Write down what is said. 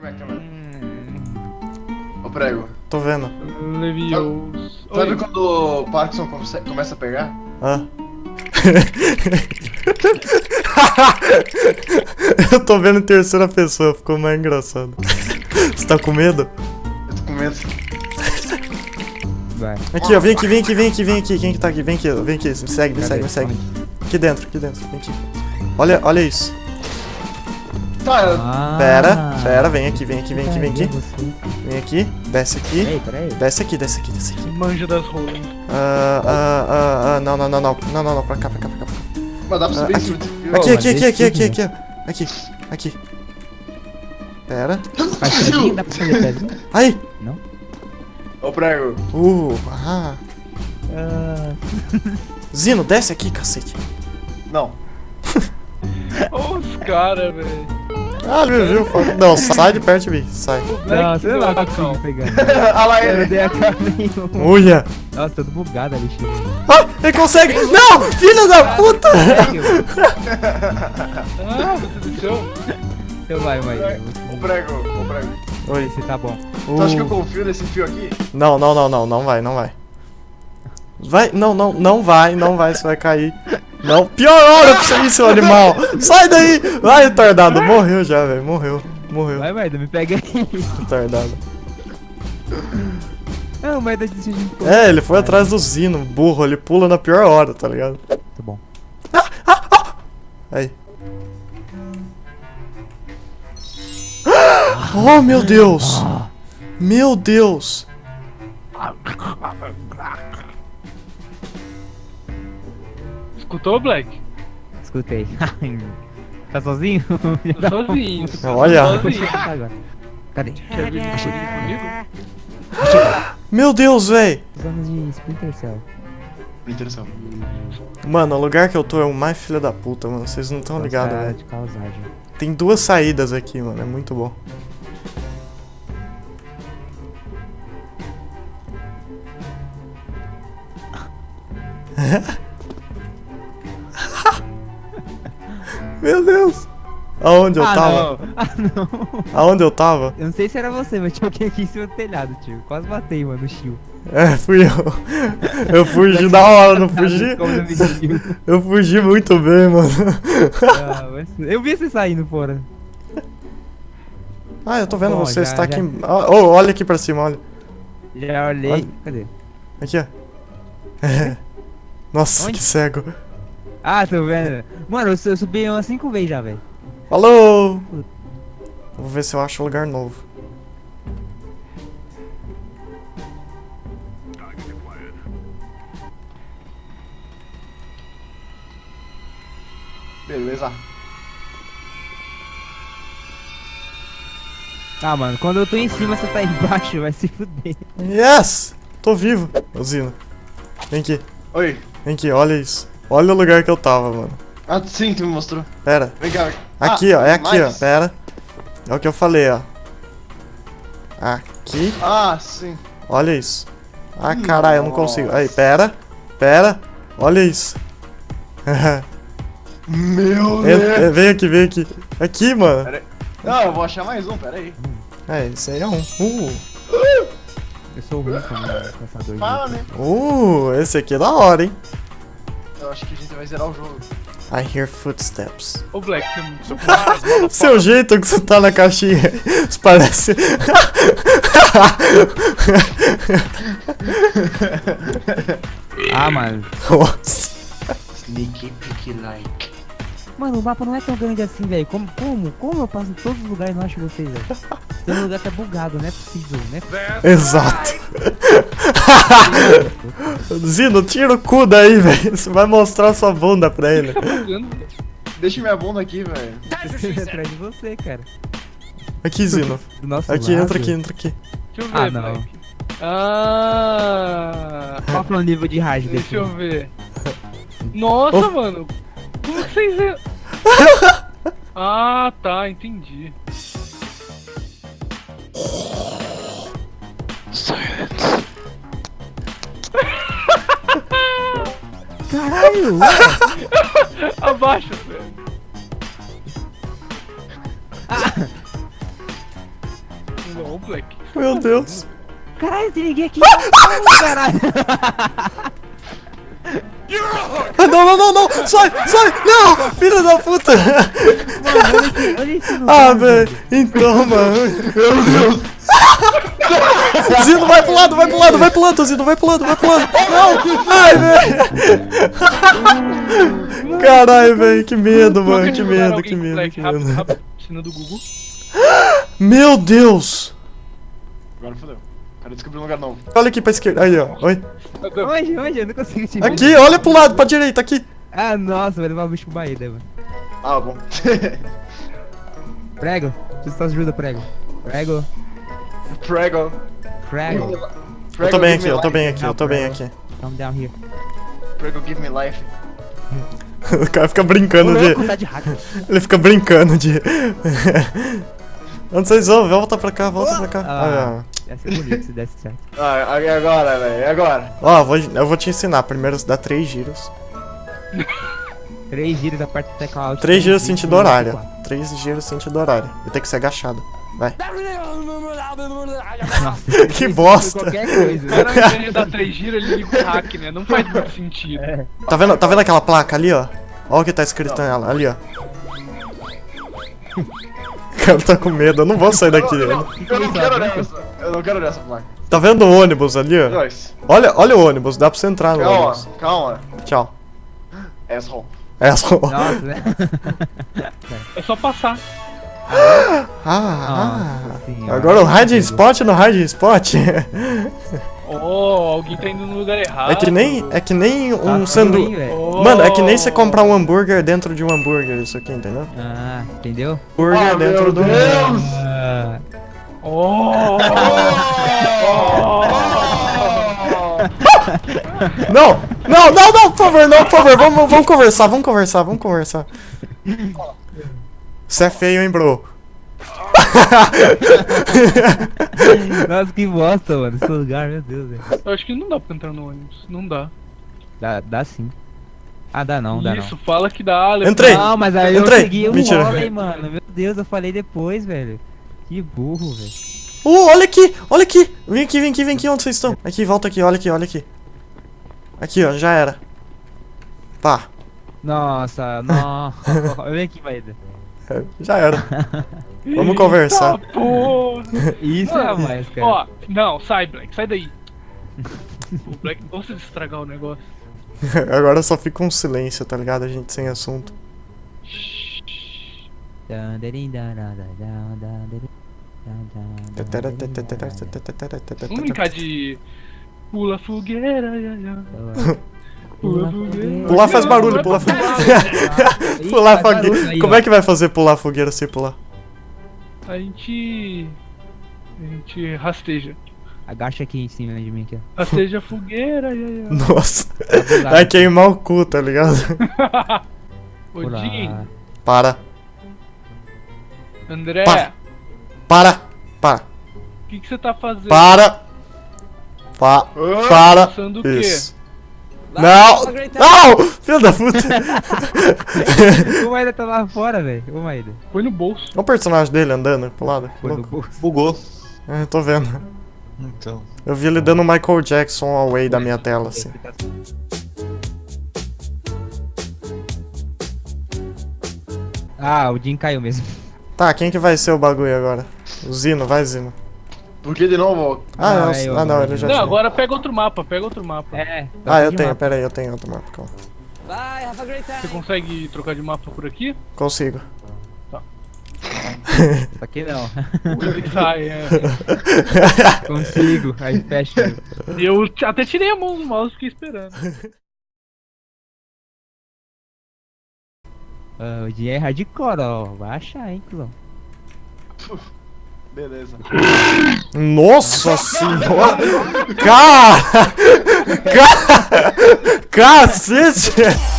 Câmera. Ô prego. Tô vendo. Levioso. Sabe Oi. quando o Parkinson come- começa a pegar? Ah. Eu tô vendo em terceira pessoa, ficou mais engraçado. Você tá com medo? Eu tô com medo. Vai. Aqui, ó, vem aqui, vem aqui, vem aqui, vem aqui. Quem que tá aqui? Vem aqui, vem aqui. Me segue, me segue, me segue. Aqui dentro, aqui dentro, vem aqui. Olha, olha isso. Tá, Ah, Pera, pera, vem aqui, vem aqui, vem aqui, vem aqui. Vem aqui, desce aqui. Desce aqui, desce aqui, desce aqui. Manja das rolas. Ah, ah, ah, ah, não, não, não, não. Não, não, não, pra cá, pra cá, pra cá. mas dá pra subir Ah, em cima. Aqui, aqui, aqui, aqui, aqui, aqui, aqui, ó. Aqui, aqui. Pera. Faz pezinho? Dá pra fazer pezinho? Aí! Ô prego. Uh, ah. Ah, Zino, desce aqui, cacete. Não. Os caras, velho. Ah, ele me viu. Não, sai de perto de mim, sai. O não, você não vai do conseguir Acão. pegar. Olha lá Eu ele. dei a caminho. Uia. Nossa, todo bugado ali, Chico. Ah, ele consegue! Não! Filho da puta! Ah, você deixou? Então vai, vai. Ô prego, ô prego. Oi. Esse tá bom. Tu acha que eu Uh. confio nesse fio aqui? Não, não, não, não, não vai, não vai. Vai, não, não, não vai, não vai, você vai cair. Não, pior hora pra você ir, seu animal! Sai daí! Vai, retardado, morreu já, velho, morreu, morreu, Vai, vai, me pega aí. retardado. Não, mas dá de um. É, ele foi atrás do Zino, burro, ele pula na pior hora, tá ligado? Tá bom. Aí. Oh, meu Deus! Meu Deus! Escutou, Black? Escutei. tá sozinho? Tô sozinho. Olha. Tô sozinho. Tá. Cadê? Quer vir comigo? Meu Deus, véi! Usamos de Splinter Cell. Interessante. Mano, o lugar que eu tô é o mais filha da puta, mano. Vocês não estão ligados, velho. Tem duas saídas aqui, mano. É muito bom. Meu Deus! Aonde eu ah, tava? não. Ah, não. Aonde eu tava? Eu não sei se era você, mas tinha alguém aqui em cima do telhado, tio. Quase matei, mano, o Shio. É, fui eu. Eu fugi da hora, não fugi? Me viu. Eu fugi muito bem, mano. Ah, mas- Eu vi você saindo fora. Ah, eu tô vendo Bom, você, já- tá já- aqui. Oh, olha aqui pra cima, olha. Já olhei. Olha. Cadê? Aqui, ó. É. Nossa, Onde? que cego. Ah, tô vendo. Mano, eu, su- eu subi umas 5 vezes já, velho. Falou! Vou ver se eu acho um lugar novo. Beleza. Ah, mano, quando eu tô em cima, você tá embaixo, vai se fuder. Yes! Tô vivo, Zino. Vem aqui, Oi. vem aqui, olha isso. Olha o lugar que eu tava, mano. Ah, sim, tu me mostrou. Pera. Vem cá. Aqui, Ah, ó, é aqui, ó. mais? Pera. É o que eu falei, ó. Aqui. Ah, sim. Olha isso. Ah, caralho, eu não consigo. Aí, pera. Pera. Olha isso. Meu En- Deus. en- vem aqui, vem aqui. Aqui, mano. Pera aí. Não, eu vou achar mais um, pera aí. É, esse aí é um. Uh, Eu sou ruim com caçador Fala, né? uh, esse aqui é da hora, hein? Eu acho que a gente vai zerar o jogo. I hear footsteps. Ô, Black, Seu jeito que você tá na caixinha parece. Ah, mano. Nossa. Sneaky picky like. Mano, o mapa não é tão grande assim, velho. Como, como, como eu passo em todos os lugares e não acho vocês, velho? Tem um lugar que é bugado, não é possível, é possível. Exato. Zino, tira o cu daí, velho. Você vai mostrar sua bunda pra ele. Deixa minha bunda aqui, velho. atrás de você, cara. Aqui, Zino. Do nosso Aqui, lado. entra aqui, entra aqui. Deixa eu ver, Ah, não. Ah, Qual é o nível de rage desse? deixa eu ver. Nossa, Oh. mano. Como que vocês... en- Ah, tá, entendi. Caralho! Abaixa, velho. Não, Black. Meu Deus. Caralho, tem ninguém aqui. Não, caralho. Ah, Não, não, não, não. Sai, sai. Não, filho da puta. Mano, olha esse, olha esse Ah, velho. Então, mano. Meu Deus. Zino, vai pro lado, vai pro lado, vai pro lado, Zino, vai pro lado, vai pro lado. Não. Ai, velho. Caralho, velho. Que medo, mano. Que medo, que medo, que medo. Cena do Google. Meu Deus. Agora fodeu. Cara, descobri um lugar novo. Olha aqui pra esquerda. Aí, ó. Oi. Onde, onde? Eu não consigo te ver. Aqui, olha pro lado, pra direita, aqui. Ah, nossa, vai levar o bicho pro Bahia, mano. Ah, bom. Prego, preciso de ajuda, prego. Prego, Prego. Prego. Eu tô bem aqui, eu tô bem aqui, eu tô bem aqui. Come down here. Prego, give me life. O cara fica brincando de. tá. Ele fica brincando de. Onde vocês vão? Volta pra cá, volta pra cá. Ah. Ah, Ia ser bonito se desse certo. Ah, e agora, velho? E agora? Ó, eu vou, eu vou te ensinar. Primeiro dá três giros. Três giros, aperta o tecla alt. Três giros sentido horário. Três giros sentido horário. E tem que ser agachado. Vai. Que bosta. Qualquer coisa. O cara, dar três giros, ele liga o hack, né? Não faz muito sentido. Tá vendo, tá vendo aquela placa ali, ó? Ó o que tá escrito nela, ali, ó. O cara tá com medo, eu não vou sair daqui. Eu não, eu não quero olhar essa. Eu não quero olhar essa placa. Tá vendo o ônibus ali, ó? Olha, olha o ônibus, dá pra você entrar no Calma, ônibus. calma. Tchau. Asshole. É só. Nossa, né? É só passar. Ah, ah. Senhora. Agora o hide spot no hide spot. Oh, alguém tá indo no lugar errado. É que nem, é que nem Tá um ruim, sanduíche. Oh. Mano, é que nem você comprar um hambúrguer dentro de um hambúrguer, isso aqui, entendeu? Ah, entendeu? Hambúrguer Ah, dentro meu do. Deus! Ah, Oh! Não! Não, não, não, por favor, não, por favor, vamos, vamos conversar, vamos conversar, vamos conversar. Você é feio, hein, bro? Nossa, que bosta, mano. Esse lugar, meu Deus, velho. Eu acho que não dá pra entrar no ônibus. Não dá. Dá, dá sim. Ah, dá não, dá Isso, fala que dá. Leandro. Entrei. não. Não, mas aí eu Entrei. segui o Mentira. homem, mano. Meu Deus, eu falei depois, velho. Que burro, velho. Uh, olha aqui, olha aqui. Vem aqui, vem aqui, vem aqui, onde vocês estão? Aqui, volta aqui, olha aqui, olha aqui. Aqui, ó, já era. Pá, Nossa, não. Vem aqui, Maída. É, já era. Vamos conversar. Isso é a mais, cara. Ó, não, sai, Black, sai daí. o Black gosta de estragar o negócio. Agora só fica um silêncio, tá ligado? A gente sem assunto. Vamos brincar de. Pula fogueira. Pula fogueira. Pular faz barulho, pular fogueira. pular fogueira. Como é que vai fazer pular fogueira sem pular? A gente. A gente rasteja. Agacha aqui em cima de mim aqui. Rasteja a fogueira, ia, ia. Nossa. Vai queimar o cu, tá ligado? Odin, Para, André, Para. para, para, o que que você tá fazendo? para. Pa, para. Pensando Não! Não! Filho da puta! O Maída tá lá fora, velho. O Maída. Põe no bolso. Olha o personagem dele andando pro lado. Foi no Louco. bolso. Bugou. É, eu tô vendo. Então. Eu vi ele dando Michael Jackson away da minha tela, assim. Ah, o Jim caiu mesmo. Tá, quem que vai ser o bagulho agora? O Zino, vai Zino. Por que de novo? Ah, Ah, não, é eu ah, não ele já Não, tinha. agora pega outro mapa, pega outro mapa. É. Ah, eu tenho, mapa. pera aí, eu tenho outro mapa, calma. Você consegue trocar de mapa por aqui? Consigo. Só que não. Sai, é. Consigo. Aí fecha. Eu até tirei a mão do mouse fiquei esperando. Ah, o Jim é hardcore, ó. Vai achar, hein, cuzão. Beleza. Nossa senhora! Cara! Cara! Cacete!